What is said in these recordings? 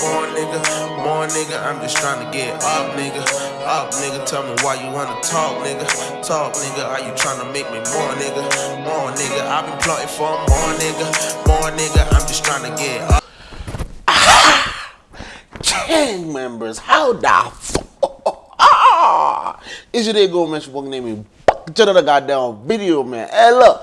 More nigga, more nigga. I'm just trying to get up, nigga. Up, nigga. Tell me why you wanna talk, nigga. Talk, nigga. Are you trying to make me more, nigga? More nigga. I've been plotting for more nigga, more nigga. I'm just trying to get up. gang members. How the fuck? Ah! Is your day go mention fucking name me to the goddamn video, man. Hey, look.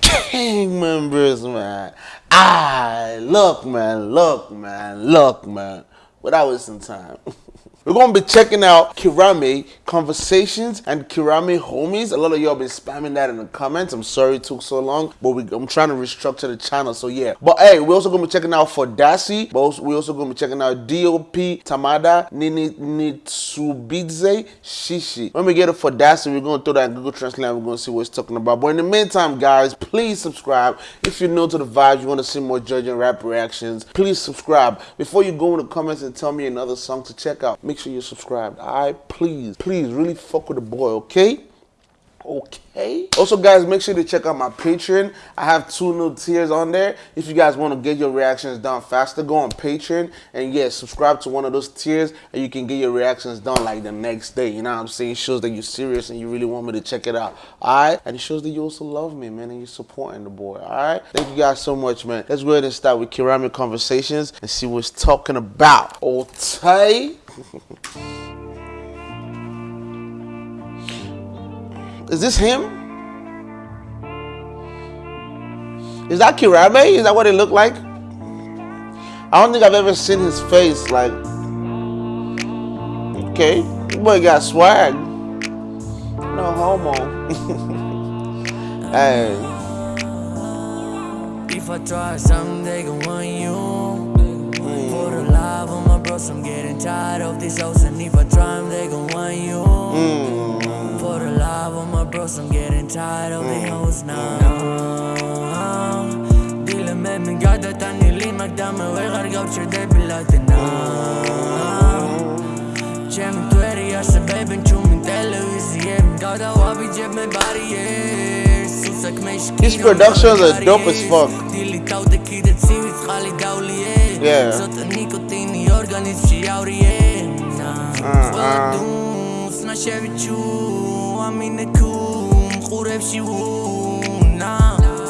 Gang members, man. Ah, look, man. Look, man. Look, man. Without wasting time. We're gonna be checking out Kirame Conversations and Kirame Homies. A lot of y'all been spamming that in the comments. I'm sorry it took so long, but we, I'm trying to restructure the channel, so yeah. But hey, we're also gonna be checking out Fodasi, but also, we're also gonna be checking out DOP, Tamada, Nini Nitsubidze, Shishi. When we get it for Fodasi, we're gonna throw that in Google Translate and we're gonna see what it's talking about. But in the meantime, guys, please subscribe. If you're new to the vibes, you wanna see more judging rap reactions, please subscribe. Before you go in the comments and tell me another song to check out, make sure you're subscribed. I please, please, really fuck with the boy, okay? Okay. Also, guys, make sure to check out my Patreon. I have two new tiers on there. If you guys want to get your reactions done faster, go on Patreon and yeah, subscribe to one of those tiers, and you can get your reactions done like the next day. You know what I'm saying? Shows that you're serious and you really want me to check it out. All right, and it shows that you also love me, man, and you're supporting the boy. All right. Thank you guys so much, man. Let's go ahead and start with Kirame Conversations and see what it's talking about. Okay. Is this him? Is that Kirame? Is that what it looked like? I don't think I've ever seen his face like Okay, boy got swag. No homo. hey. If I try something, they gon' want you. For the love of my bros, I'm getting tired of these hoes. And if I try them, they gon' want you. Mm. For the love of my bros, I'm getting tired of the hoes now. Dile me mi gata tani limak dame vegar gauche de pilatina. Cem tu eri ashe bebin çumin televiziyem Gata wabi cep me bariyer Susak me shkino His productions are dope as fuck. Dili tau te kidet sivis khali dauliye Yeah. ჩემი ორგანიზმში ავრიე ყველა დუნსნა შევიჩუ ამინე ქუ მყურებში უნა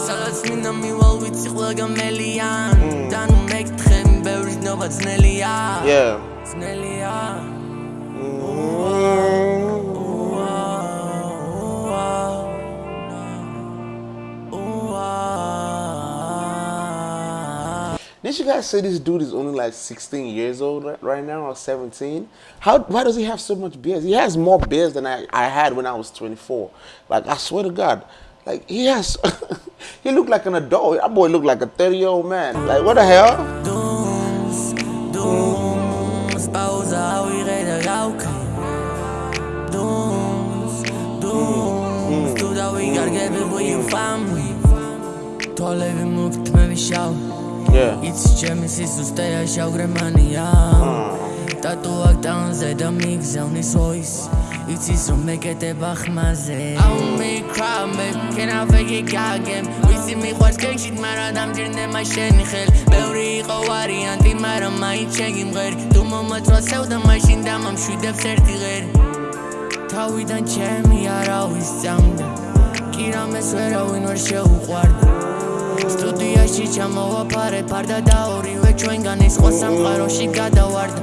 სადაც მინდა მივალ ვიცი ყველა გამელიან დანუ მეკითხე ბევრი ნობა ძნელია ძნელია. Didn't you guys say this dude is only like 16 years old right now or 17? How why does he have so much beers? He has more beers than I, I had when I was 24. Like I swear to God. Like he has he looked like an adult. That boy looked like a 30 year old man. Like what the hell? Dums, dums, pauza u ireda gauka Dums, dums, tu da we gotta get it with your family Tolevi mukt me vishau Yeah. იცი ჩემი სიზუსტეა შავგრემანია ტატუაკ ტანზე და მიგზავნის ოის იცის რომ მეკეტება ხმაზე I'll make cry me can I fake it again ვიცი მიყვარს გენშით მაგრამ დამჭირდება შენი ხელი ბევრი იყო ვარიანტი მაგრამ მაინც შეგიმღერი თუ მომაწვასევ და მაშინ დამამშვიდებს ერთი ღერი თავიდან ჩემი არავის წამდა კი რამეს ვერავინ ვერ შეუყვარდა სტუდიაში ჩამოვაფარე ფარდა და ორივე ჩვენგან ის სხვა სამყაროში გადავარდა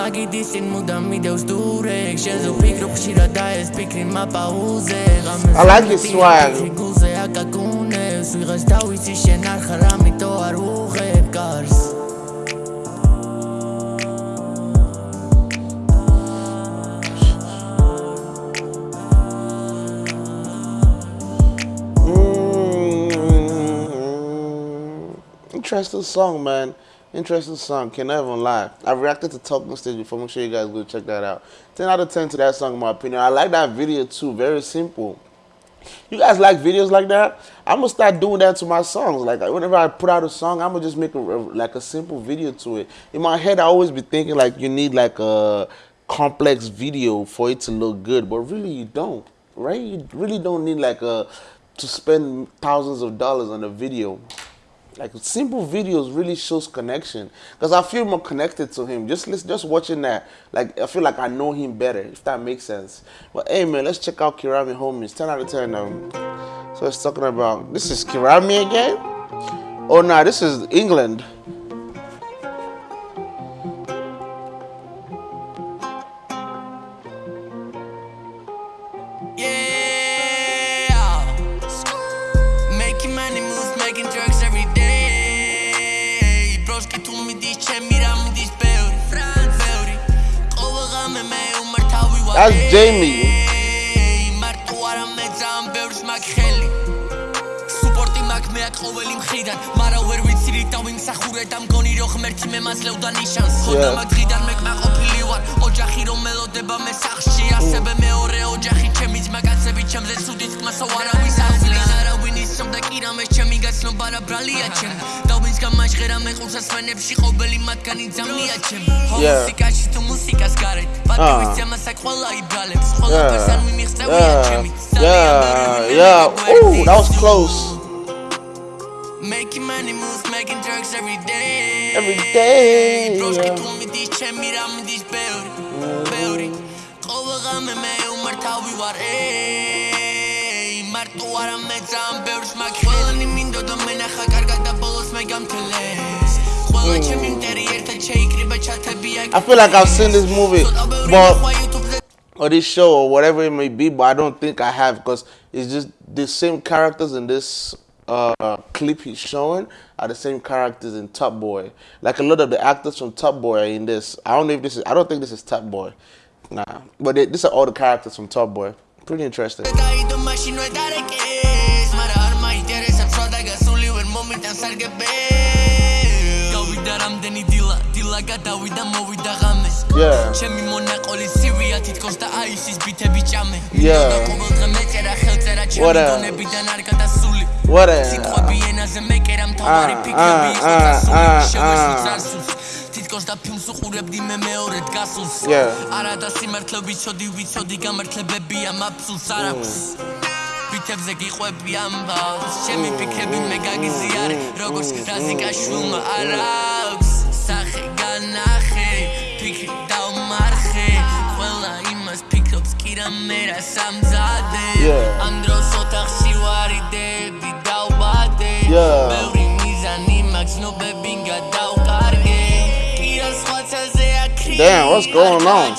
მაგიდის წინ მუდამ მიდევს დურეკ შენზე ვფიქრობ ხშირად და ეს ფიქრი მაპაუზე I like his swag. გულზე აკაკუნებს ვიღაც დავიცი შენ არ ხარ ამიტომ არ უღებ Interesting song, man. Interesting song. Can never lie. I reacted to Talking Stage before. Make sure you guys go check that out. 10 out of 10 to that song, in my opinion. I like that video too. Very simple. You guys like videos like that? I'm gonna start doing that to my songs. Like whenever I put out a song, I'm gonna just make a, like a simple video to it. In my head, I always be thinking like you need like a complex video for it to look good, but really you don't, right? You really don't need like a to spend thousands of dollars on a video. Like simple videos really shows connection because I feel more connected to him. Just just watching that, like I feel like I know him better. If that makes sense. But hey man, let's check out Kirame Homies. Ten out of ten. Um, so it's talking about this is Kirame again. Oh no, nah, this is England. ყოველი მხრიდან. მარა ვერ ვიცი რით დავიმსახურე და მგონი რომ ღმერთი მე მაძლევდა ნიშანს. ხოდა მაგდრიდან მე კმაყოფილი ვარ. ოჯახი რომ მელოდება მე სახში ასევე მეორე ოჯახი ჩემი ძმა კაცები ჩემზე ცუდი თქმასო არავის აღზრდის არავინ ისწრებდა კი რამე ჩემი გაცნობა რა ბრალია ჩემ. და ვინც გამაჟღერა მე ყურსას ფენებში ყოველი მათგანი ძამია ჩემ. მუსიკაში თუ მუსიკას გარეთ. პატივის ძემასა ყველა იბრალებს. ყველა პერსან მიმიღწევია ჩემი. yeah. yeah ooh that was close Making money moves, making drugs every day. Every day. Broski tu mi dici ce mi ram dici beuri, beuri. Qovagam me umar tawi war ey. Martu ara me zam beurs mak ყველანი მინდოდა მენახა კარგად და ბოლოს მე გამთელეს. ყველა ჩემი მტერი ერთად შეიკრიბა ჩათებია. I feel like I've seen this movie, but or this show or whatever it may be, but I don't think I have because it's just the same characters in this uh, clip he's showing are the same characters in Top Boy. Like a lot of the actors from Top Boy are in this. I don't know if this is. I don't think this is Top Boy. Nah, but they, these are all the characters from Top Boy. Pretty interesting. გადავიდა მოვიდა ღამეს ჩემი მონაყოლი ცივია თითქოს და აისის ბითები ჭამე მინდოდა ყოველ დღე მეწერა ხელწერა ჩემი დონებიდან არ გადასული სიტყვები ენაზე მეკერა მთავარი ფიქრები იყო დასული შევესვი წარსულს თითქოს და ფილმს უყურებდი მე მეორედ გასულს არა და სიმართლე ვიცოდი ვიცოდი გამართლებებია მაფსულს არ აქვს. ბითებზე გიყვები ამბავს ჩემი ფიქრები მე გაგიზიარე როგორც რაზიკაშვილმა არ აქვს. სახე განახე ფიქრი დავმარხე ყველა იმას ფიქრობს კი რა მე რა Yeah. Damn, what's going on?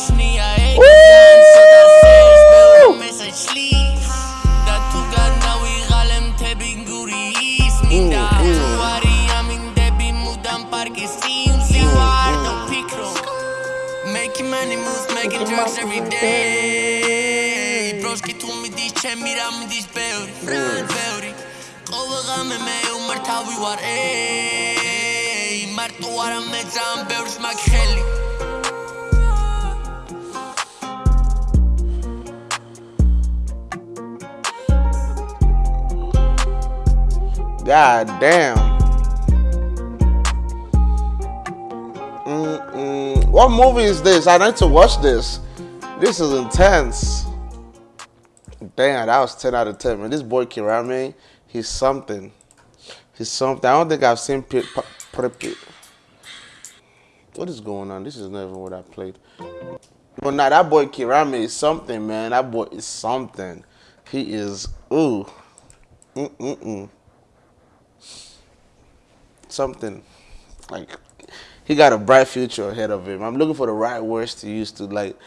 Every day. Broski tu mi diš, beuri, beuri ყოველღამე მე უმართავი ვარ ey მარტო არა მე ძალიან ბევრს მაგ ხელი God damn. Mm-mm. What movie is this? I need to watch this. This is intense. Damn, that was 10 out of 10, man. This boy Kirame, he's something. He's something. I don't think I've seen What is going on? This is never what I played. But now that boy Kirame is something, man. That boy is something. He is, ooh. Mm-mm-mm. Something. Like, he got a bright future ahead of him. I'm looking for the right words to use to, like,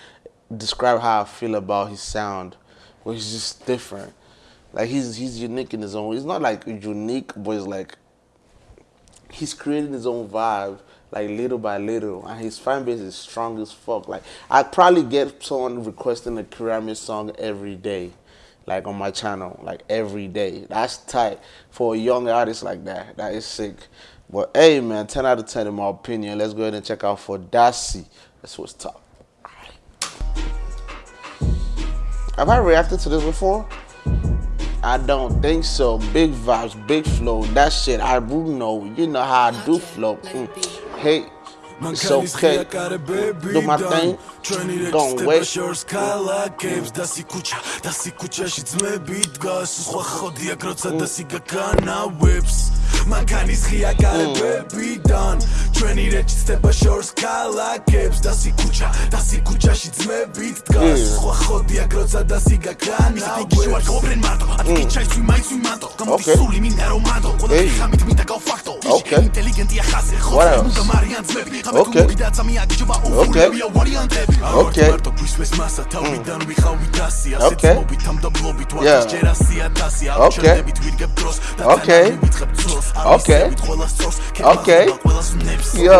describe how I feel about his sound, which is just different. Like he's he's unique in his own. He's not like unique, but he's like he's creating his own vibe, like little by little, and his fan base is strong as fuck. Like I probably get someone requesting a Kirame song every day, like on my channel, like every day. That's tight for a young artist like that. That is sick. But hey, man, 10 out of 10 in my opinion. Let's go ahead and check out Fodasi. That's what's top. Have I reacted to this before? I don't think so. Big vibes, big flow. That shit, I do know. You know how I do flow. Mm. Hey, it's okay. Do my thing. Don't wait. ქალაქებს და სიკუჩა და სიკუჩაში ძმები დგას სხვა ხოდია გროცა და სიგაკანავებს მანქანის ღია გარებებიდან. ჩვენი რეჩი ცდება შორს ქალაქებს და სიკუჩა და სიკუჩაში ძმები დგას. სხვა ხოდია გროცა და სიგაკანავებს ვარ გობრენ მარტო. ათკი ჩაიცვი მაიც ვი მანტო გამოფისული მინდა რომ მანდო ყველა ხამით მინდა გავფაქტო ოკეი ინტელიგენტია ხაზე ხოწმუნდა მარიან ძმები ხამე თუ მოგიდა წამია გიჯობა უფურებია ვარიანტები. ოკეი მარტო გისვეს მასა თავიდან mm. ვიხავი დასი ასეთ მობით ამდაბლობით ვარ ჯერ 100000 აღჩერდებით ვიდგებ დროს და ოკეი ვიწყებ წროს ოკეი ყველა სწორს ოკეი ყველა ზნებს. ია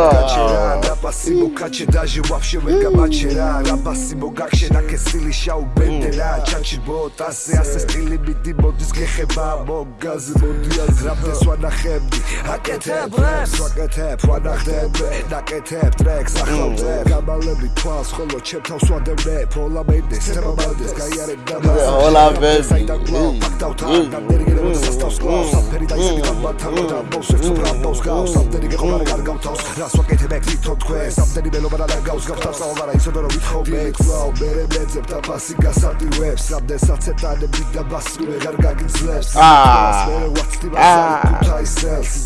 პასიბო კაჩე დაჟე ვაფშე ვერ გამაჩერა რა პასიბო გაქშენა კესილი შაუ ბენდერა mm. ჩაჩიბო ტასე ასე სტილები დი მოდის გეხება მოგაზ მოდი აზრაფდეს ვანახებდი აკე აკეთებ რეპს აკეთებ ვანახდებ აკეთებ ტრეკს ახლავდებ გამალები თვალს ხოლო ჩემ თავს ვადევნებ ოლაბენდეს თემაბადეს გაიარებ და ოლაბენდეს საიდან გლავ ფაქტავთან განდერიგებს სასტავს გლავს აფერი დაიზეგდა ბათან და მოსებს ბრაბავს გავს ამდენი გეყობა არ გავთავს რას ვაკეთებ ეგ თვითონ თქვენ ამდენი მელომა და გავს გავთავს აღარა ისოდო რომ ვითხოვე გლავ მერე მეძებ და ბასი გასატივებს ამდენსაც ეტანები და ბასი ვეღარ გაგიძლევს აა აა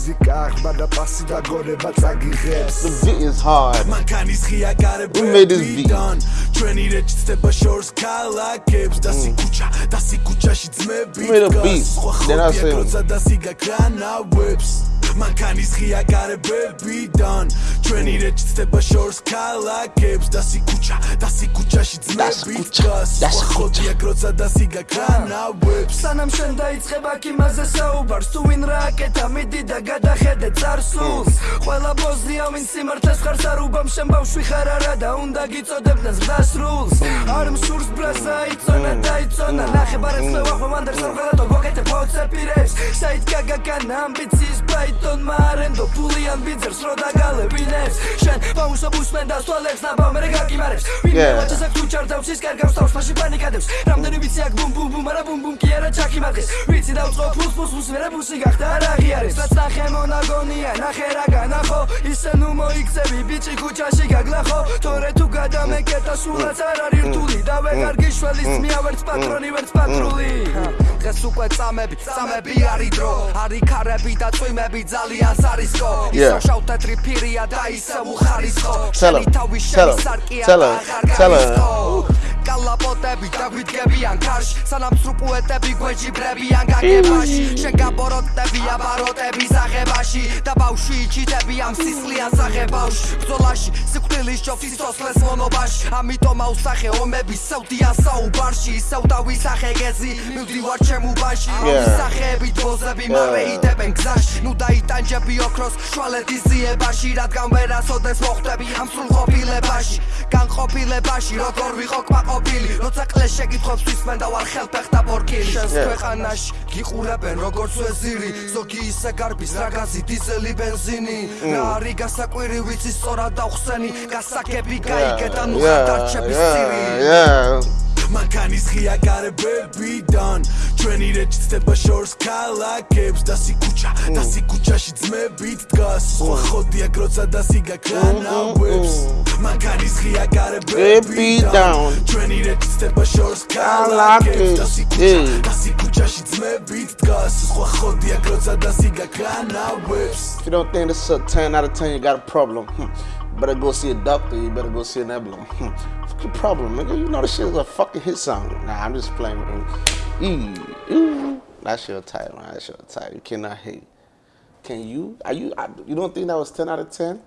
მუსიკა აღბა და პასი დაგონება წაგიღებს. The beat is hard. მანქანის ღია გარები მიდან ჩვენი რეჩი ცდება შორს ქალაქებს. და სიკუჩა და სიკუჩაში ძმები გას სხვა ხობია გროცა და სიგა კრანავებს მანქანის ღია გარებებიდან. ჩვენი რეჩი ცდება შორს ქალაქებს. და სიკუჩა და სიკუჩაში ძმები სიკუჩა, დგას და სხვა სიკუჩა. ხოდია გროცა და სიგაკანავებს სანამ შენ დაიწყება კიმაზე საუბარს თუ ვინ რა აკეთა მიდი და გადახედე წარსულს. ყველა ბოზია ვინ სიმართლეს ხარ სარუბამ შენ ბავშვი ხარ არა და უნდა გიწოდებდეს დასრულს არ მსურს ბრაზა იწონა დაიწონა. ნახებარებს ლევახო მანდერს არ ყველა და გოგეთე ფოცეპირებს საით გაგაკანა ამბიციის ფაიტონ მარენდო ფულიან ბიძერს რო დაგალებინებს შენ ბავშვო ბუსმენ და სვალებს ნაბავ მე გაკიმარებს ვინ Yeah. მეუაჩეს აქ თუ ჩარდავს ის კარგავს თავს ფაში პანიკადებს რამდენი ვიცი აქ ბუმ ბუმ ბუმ არა ბუმ ბუმ კი არა ჩაკიმარდეს ვიცი დაუწყო ფულს ფულს ფულს ვერა ბუსი გახდა არ აღიარეს რაც ნახე მონაგონია ნახე რა განახო ისე ნუ მოიქცევი ბიჭი ქუჩაში გაგლახო თორე თუ გადამეკეტა სულაც არ არის რთული და ვეღარ გიშველის ძმია ვერც პატრონი ვერც პატრული დღეს უკვე წამები წამები არის დრო არის ქარები და წვიმები ძალიან სარისკო. ისოშავ თეთრი ფირია და ისევ უხარისხო შენი თავი შენი სარკია აღარ გაიხსო კალაპოტები დაგვიდგებიან კარში სანამ სრუპუეტები გვეჯიბრებიან გაგებაში. შენ გაბოროტები აბაროტები ზაღებაში და ბავშვი ჩიტები ამ სისხლიან საღებავში ბრძოლაში სიკვდილის ჯოფის სოსლეს მონობაში. ამიტომ აუსახე ომები სევდიან საუბარში ისევ დავისახე გეზი მივდივარ ჩემ უბანში. Yeah. სახეები დოზები მალე იდებენ გზაში. ნუ დაიტანჯები ოქროს შვალეთის ზიებაში რადგან ვერასოდეს მოხვდები ამ სრულყოფილებაში. განყოფილებაში როგორ ვიყო კმაყოფილი როცა კლეს შეკითხვებს ვისმენ და ვარ ხელფეხთა ბორკილი შენს ქვეყანაში გიყურებენ როგორც ვეზირი. ზოგი ისე გარბის რაგაზი დიზელი ბენზინი. რა არის გასაკვირი ვიცი სწორად დავხსენი გასაგები გაიგე და ნუ Yeah, ხადარჩების yeah, წირი. Yeah. მანქანის ღია გარებებიდან ჩვენი რეჩი ცდება შორს ქალაქებს და სიკუჩა და სიკუჩაში ძმებით დგას სხვა ხოდია გროცა და სიგაკანავებს მანქანის ღია გარებებიდან down. ჩვენი რეჩი ცდება შორს ქალაქებს და სიკუჩა Hey. და სიკუჩაში ძმებით დგას სხვა ხოდია გროცა და სიგაკანავებს If you don't think this is a 10 out of 10, you got a problem. Hmm. Better go see a doctor. You better go see an emblem. Fuck your problem, nigga. You know this shit is a fucking hit song. Nah, I'm just playing with ooh. That's your title, man. That's your title. You cannot hate. Can you? Are you? I, you don't think that was 10 out of 10?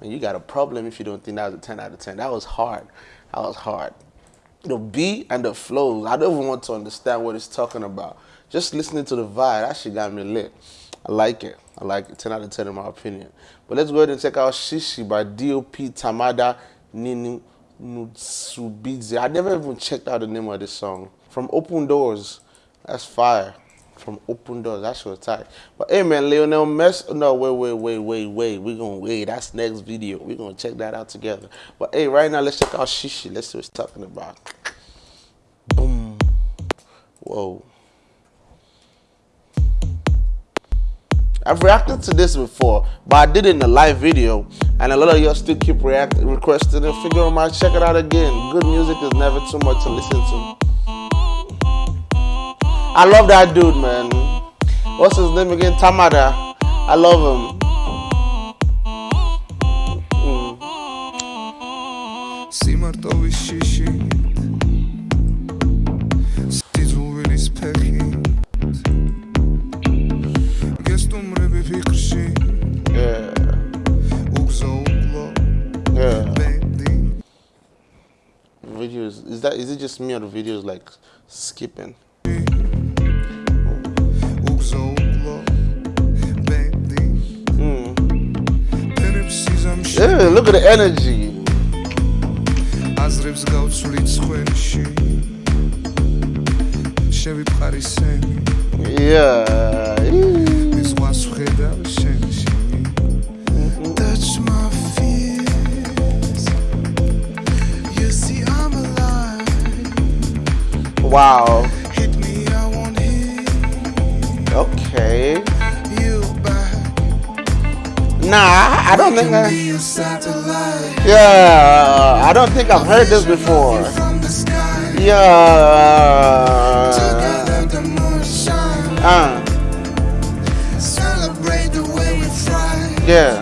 Man, you got a problem if you don't think that was a 10 out of 10. That was hard. That was hard. The beat and the flows. I don't even want to understand what it's talking about. Just listening to the vibe, that shit got me lit. I like it. I like it. 10 out of 10 in my opinion. But let's go ahead and check out Shishi by DOP Tamada Nini Nutsubidze. I never even checked out the name of this song. From Open Doors. That's fire. From Open Doors. That's your tight. But hey man, Lionel Mess. No, wait, wait, wait, wait, wait. We're gonna wait. That's next video. We're gonna check that out together. But hey, right now let's check out Shishi. Let's see what talking about. Boom. Whoa. I've reacted to this before, but I did it in a live video, and a lot of y'all still keep reacting, requesting it. Figure out my check it out again. Good music is never too much to listen to. I love that dude, man. What's his name again? Tamada. I love him. Mm. that is it just me or the videos like skipping? უგზო უკლო ბენდი ფერებს სიზამში Yeah, look at the energy. აზრებს გავცვლით სხვენში შევიფხარი სენი Yeah. Wow. Okay. Nah, I don't think I. Yeah, I don't think I've heard this before. Yeah. Uh. Yeah.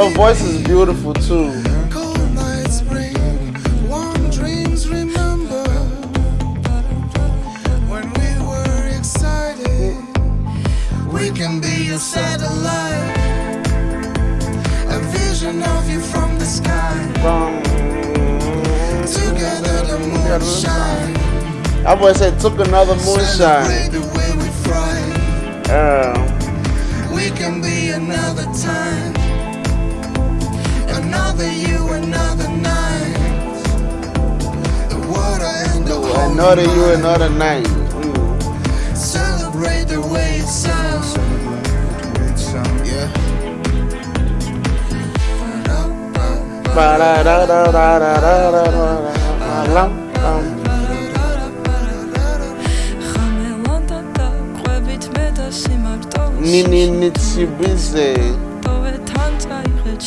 Her voice is beautiful too. Cold nights bring warm dreams. Remember when we were excited? We can be a satellite, a vision of you from the sky. Together the moon shine. I boy said took another moonshine. Celebrate the way we fly. Yeah. We can be another time. another you, another night. Mm. Celebrate the way it sounds. Yeah. Ba da da da da.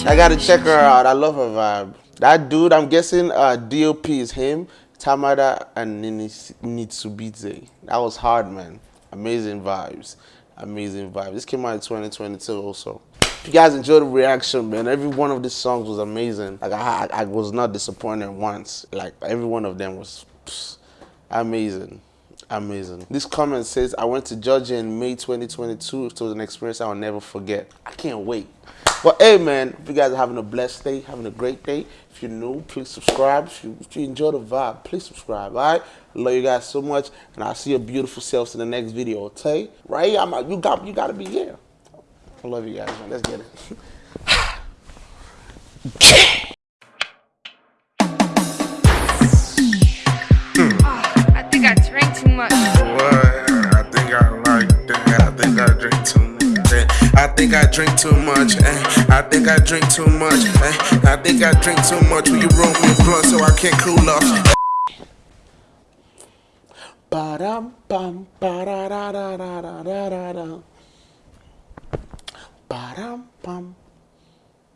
I gotta check her out. I love her vibe. That dude, I'm guessing uh, DOP is him. Tamada, and Nini Nitsubise. That was hard, man. Amazing vibes. Amazing vibes. This came out in 2022 also. If you guys enjoyed the reaction, man, every one of these songs was amazing. Like, I, I, I was not disappointed once. Like, every one of them was amazing. Amazing. This comment says, I went to Georgia in May 2022. It was an experience I will never forget. I can't wait. But hey, man, if you guys are having a blessed day, having a great day, if you're new, please subscribe. If you, if you enjoy the vibe, please subscribe. All right? I Love you guys so much, and I'll see your beautiful selves in the next video. Okay? Right? I'm, you got, you got to be here. I love you guys, man. Let's get it. think I drink too much. eh. I think I drink too much. eh. I think I drink too much. Will you roll me a blunt so I can't cool off? Ba-dum, bum, ba-da-da-da-da-da-da-da. Ba-dum, bum,